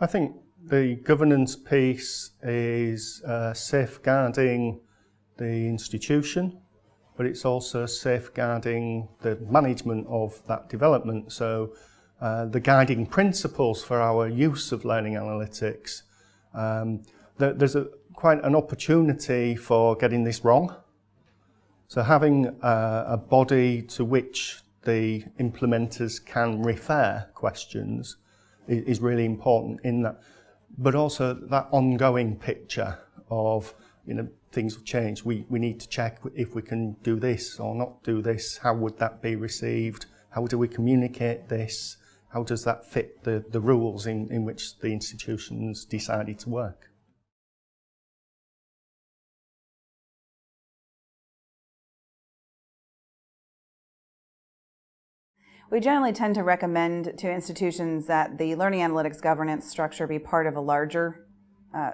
I think the governance piece is uh, safeguarding the institution, but it's also safeguarding the management of that development. So uh, the guiding principles for our use of learning analytics, um, there's a, quite an opportunity for getting this wrong. So having uh, a body to which the implementers can refer questions is really important in that. But also that ongoing picture of, you know, things have changed. We, we need to check if we can do this or not do this. How would that be received? How do we communicate this? How does that fit the, the rules in, in which the institutions decided to work? We generally tend to recommend to institutions that the learning analytics governance structure be part of a larger uh,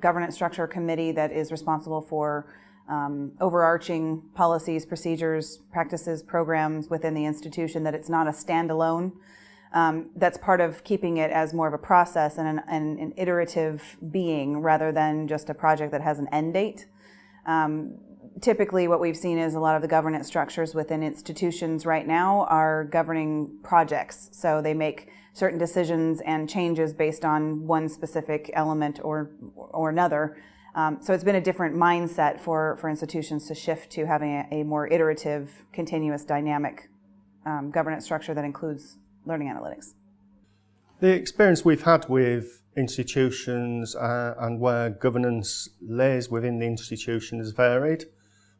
governance structure committee that is responsible for um, overarching policies, procedures, practices, programs within the institution, that it's not a standalone. Um, that's part of keeping it as more of a process and an, an iterative being rather than just a project that has an end date. Um, typically what we've seen is a lot of the governance structures within institutions right now are governing projects. So they make certain decisions and changes based on one specific element or, or another. Um, so it's been a different mindset for, for institutions to shift to having a, a more iterative, continuous, dynamic um, governance structure that includes learning analytics. The experience we've had with institutions uh, and where governance lays within the institution has varied.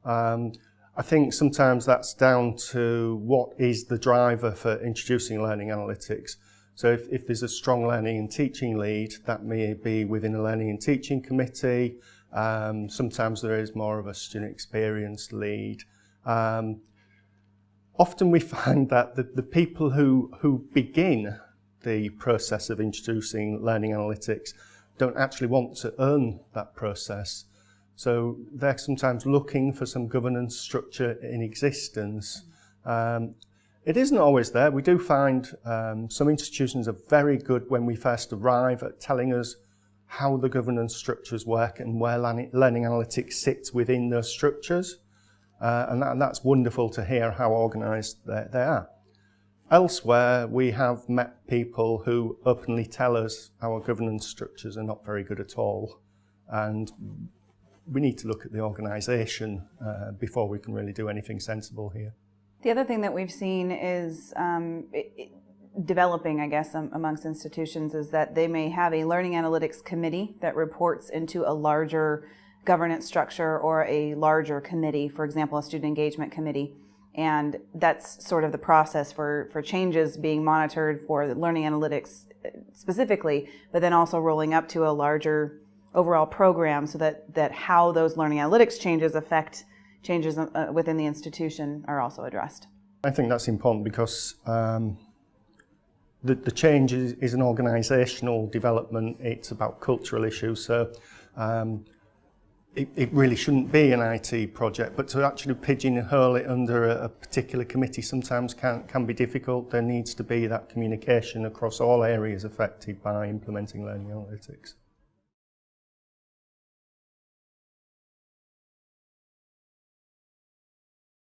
Um, I think sometimes that's down to what is the driver for introducing learning analytics. So if, if there's a strong learning and teaching lead, that may be within a learning and teaching committee. Um, sometimes there is more of a student experience lead. Um, often we find that the, the people who, who begin the process of introducing learning analytics don't actually want to earn that process. So they're sometimes looking for some governance structure in existence. Um, it isn't always there. We do find um, some institutions are very good when we first arrive at telling us how the governance structures work and where learning analytics sits within those structures. Uh, and, that, and, that's wonderful to hear how organised they, they are. Elsewhere, we have met people who openly tell us our governance structures are not very good at all. And we need to look at the organisation uh, before we can really do anything sensible here. The other thing that we've seen is um, it, it, developing, I guess, um, amongst institutions is that they may have a learning analytics committee that reports into a larger governance structure or a larger committee, for example, a student engagement committee. And that's sort of the process for, for changes being monitored for learning analytics uh, specifically, but then also rolling up to a larger overall program so that, that how those learning analytics changes affect changes uh, within the institution are also addressed. I think that's important because um, the, the change is, is an organisational development, it's about cultural issues, so um, it, it really shouldn't be an IT project, but to actually pigeonhole it under a, a particular committee sometimes can, can be difficult. There needs to be that communication across all areas affected by implementing learning analytics.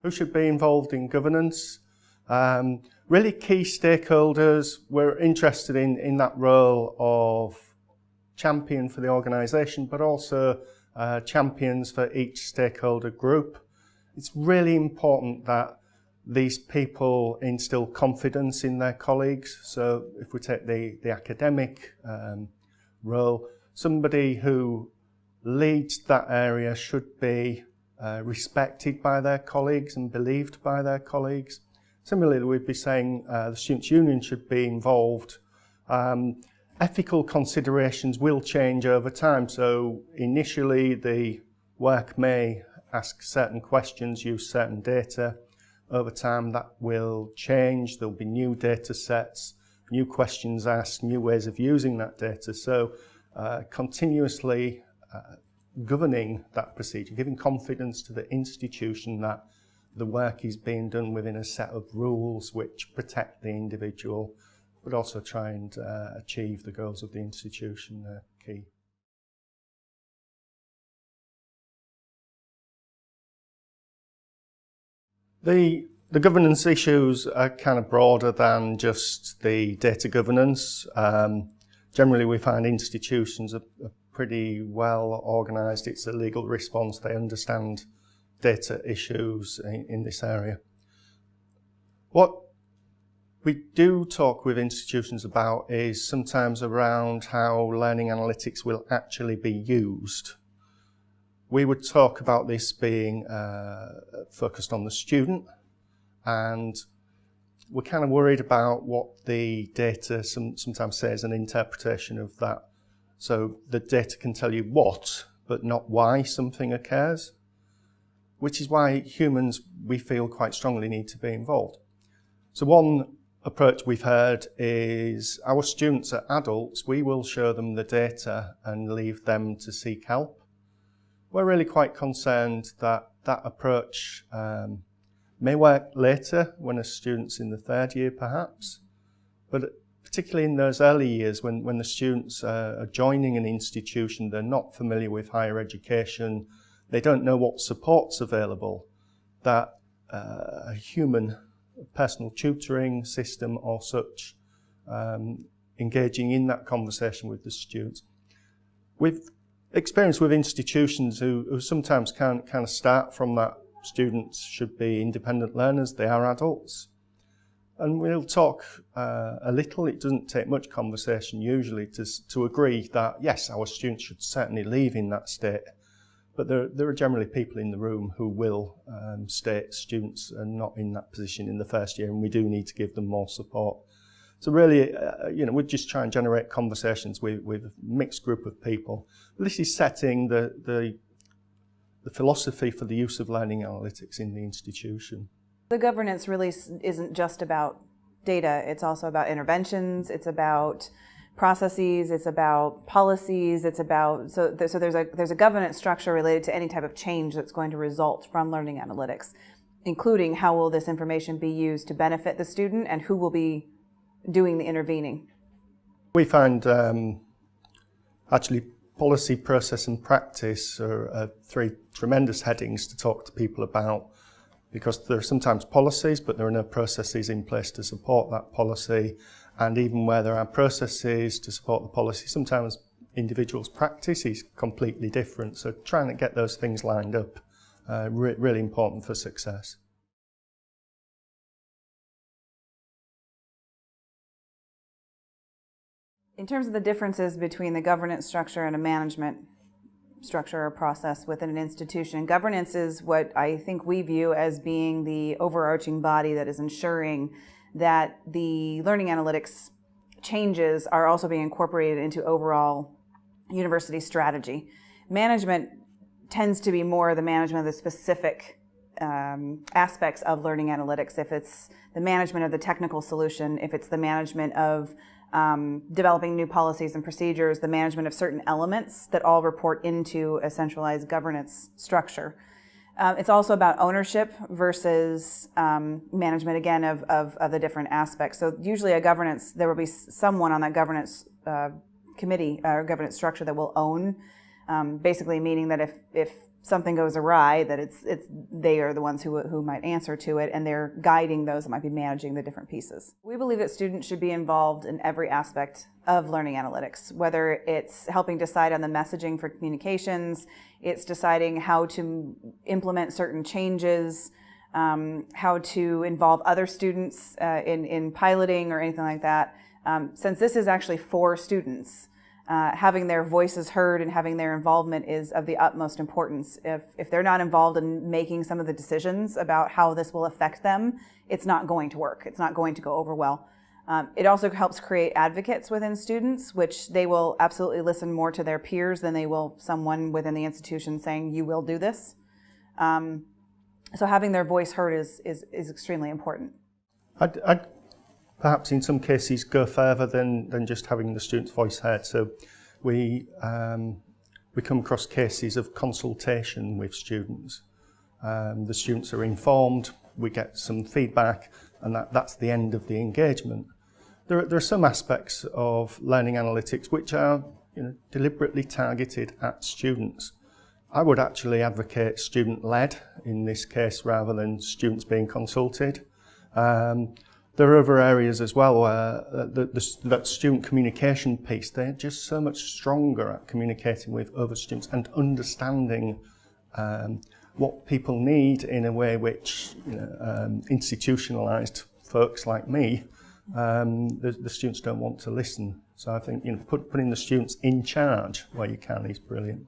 Who should be involved in governance? Um, really key stakeholders, we're interested in, in that role of champion for the organisation, but also uh, champions for each stakeholder group. It's really important that these people instill confidence in their colleagues. So if we take the, the academic um, role, somebody who leads that area should be uh, respected by their colleagues and believed by their colleagues. Similarly, we'd be saying uh, the Students' Union should be involved. Um, ethical considerations will change over time. So initially, the work may ask certain questions, use certain data. Over time, that will change. There'll be new data sets, new questions asked, new ways of using that data. So uh, continuously uh, governing that procedure, giving confidence to the institution that the work is being done within a set of rules which protect the individual but also try and uh, achieve the goals of the institution uh, key. The, the governance issues are kind of broader than just the data governance. Um, generally, we find institutions are, are pretty well organised. It's a legal response. They understand data issues in, in this area. What we do talk with institutions about is sometimes around how learning analytics will actually be used. We would talk about this being uh, focused on the student and we're kind of worried about what the data some, sometimes says, an interpretation of that. So the data can tell you what, but not why something occurs, which is why humans, we feel quite strongly need to be involved. So one approach we've heard is our students are adults, we will show them the data and leave them to seek help. We're really quite concerned that that approach um, may work later when a student's in the third year perhaps, but particularly in those early years when, when the students are joining an institution, they're not familiar with higher education, they don't know what support's available, that uh, a human personal tutoring system or such, um, engaging in that conversation with the students. We've experienced with institutions who, who sometimes can't kind of start from that students should be independent learners, they are adults. And we'll talk uh, a little, it doesn't take much conversation usually to, to agree that yes, our students should certainly leave in that state. But there, there are generally people in the room who will um, state students are not in that position in the first year and we do need to give them more support. So really, uh, you know, we just try and generate conversations with, with a mixed group of people. This is setting the, the the philosophy for the use of learning analytics in the institution. The governance really isn't just about data, it's also about interventions, it's about processes, it's about policies, it's about, so, so there's, a, there's a governance structure related to any type of change that's going to result from learning analytics, including how will this information be used to benefit the student and who will be doing the intervening. We find um, actually policy, process and practice are, are three tremendous headings to talk to people about because there are sometimes policies, but there are no processes in place to support that policy. And even where there are processes to support the policy, sometimes individuals' practice is completely different. So trying to get those things lined up, uh, re really important for success. In terms of the differences between the governance structure and a management structure or process within an institution, governance is what I think we view as being the overarching body that is ensuring that the learning analytics changes are also being incorporated into overall university strategy. Management tends to be more the management of the specific um, aspects of learning analytics. If it's the management of the technical solution, if it's the management of um, developing new policies and procedures, the management of certain elements that all report into a centralized governance structure. Um, it's also about ownership versus um, management, again, of, of, of, the different aspects. So usually a governance, there will be someone on that governance uh, committee or governance structure that will own, um, basically meaning that if, if something goes awry, that it's, it's, they are the ones who, who might answer to it and they're guiding those that might be managing the different pieces. We believe that students should be involved in every aspect of learning analytics, whether it's helping decide on the messaging for communications, it's deciding how to implement certain changes, um, how to involve other students uh, in, in piloting or anything like that. Um, since this is actually for students, uh, having their voices heard and having their involvement is of the utmost importance. If, if they're not involved in making some of the decisions about how this will affect them, it's not going to work. It's not going to go over well. Um, it also helps create advocates within students, which they will absolutely listen more to their peers than they will someone within the institution saying, you will do this. Um, so having their voice heard is, is, is extremely important. I'd, I'd perhaps in some cases go further than, than just having the student's voice heard. So we, um, we come across cases of consultation with students. Um, the students are informed, we get some feedback, and that, that's the end of the engagement. there, are, there are some aspects of learning analytics which are you know, deliberately targeted at students. I would actually advocate student-led in this case rather than students being consulted. Um, there are other areas as well where the, the, that student communication piece, they're just so much stronger at communicating with other students and understanding um, what people need in a way which you know, um, institutionalized folks like me, um, the, the students don't want to listen. So I think you know, put, putting the students in charge where you can is brilliant.